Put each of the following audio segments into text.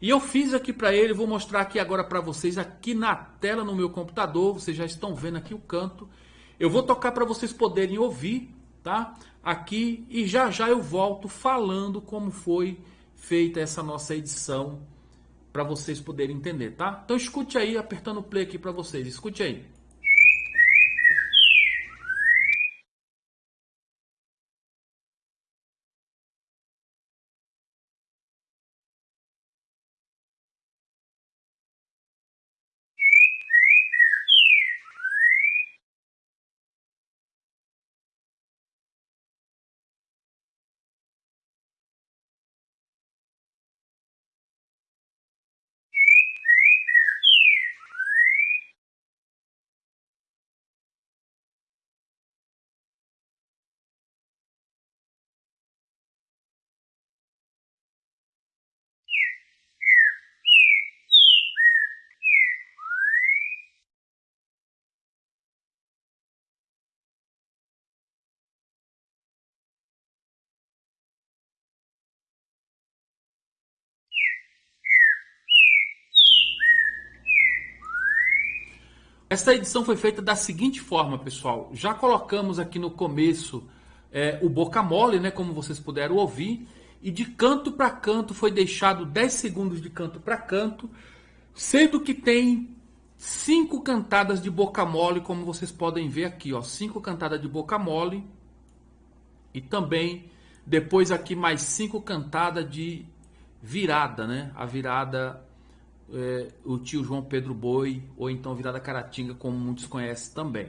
E eu fiz aqui para ele, vou mostrar aqui agora para vocês, aqui na tela no meu computador, vocês já estão vendo aqui o canto. Eu vou tocar para vocês poderem ouvir, tá? Aqui e já já eu volto falando como foi feita essa nossa edição para vocês poderem entender, tá? Então escute aí, apertando o play aqui para vocês, escute aí. Essa edição foi feita da seguinte forma, pessoal. Já colocamos aqui no começo é, o boca mole, né, como vocês puderam ouvir. E de canto para canto foi deixado 10 segundos de canto para canto, sendo que tem cinco cantadas de boca mole, como vocês podem ver aqui, ó, cinco cantadas de boca mole e também depois aqui mais cinco cantadas de virada, né? A virada é, o tio João Pedro Boi, ou então Virada Caratinga, como muitos conhecem também.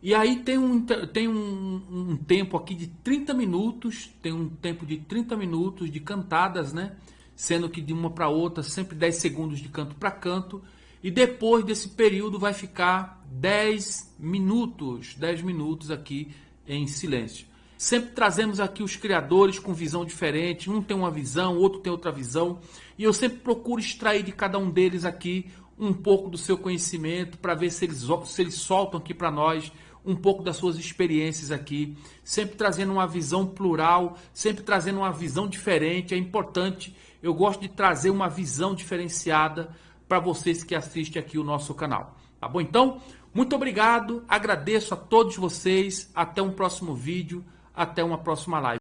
E aí tem um, tem um, um, tempo aqui de 30 minutos, tem um tempo de 30 minutos de cantadas, né? Sendo que de uma para outra, sempre 10 segundos de canto para canto. E depois desse período vai ficar 10 minutos, 10 minutos aqui em silêncio. Sempre trazemos aqui os criadores com visão diferente, um tem uma visão, outro tem outra visão, e eu sempre procuro extrair de cada um deles aqui um pouco do seu conhecimento para ver se eles, se eles soltam aqui para nós um pouco das suas experiências aqui, sempre trazendo uma visão plural, sempre trazendo uma visão diferente. É importante, eu gosto de trazer uma visão diferenciada para vocês que assistem aqui o nosso canal. Tá bom? Então, muito obrigado, agradeço a todos vocês, até um próximo vídeo. Até uma próxima live.